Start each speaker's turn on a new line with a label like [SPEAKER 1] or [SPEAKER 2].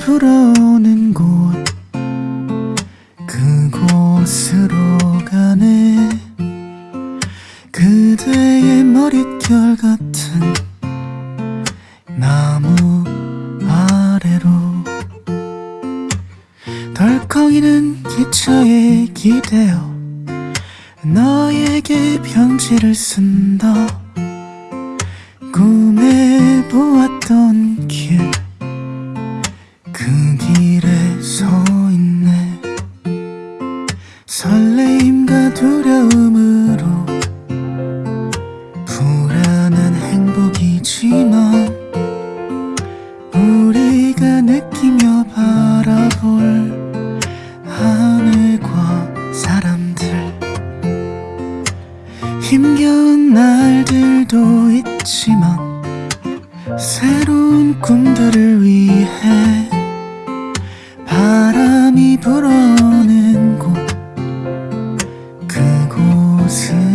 [SPEAKER 1] 불어오는 곳. 그곳으로 가네. 그대의 머릿결 같은 나무 아래로. 덜컹이는 기차에 기대어 너에게 편지를 쓴다. 꿈에 보았던 설레임과 두려움으로 불안한 행복이지만 우리가 느끼며 바라볼 하늘과 사람들 힘겨운 날들도 있지만 새로운 꿈들을 위해 바람이 불어 此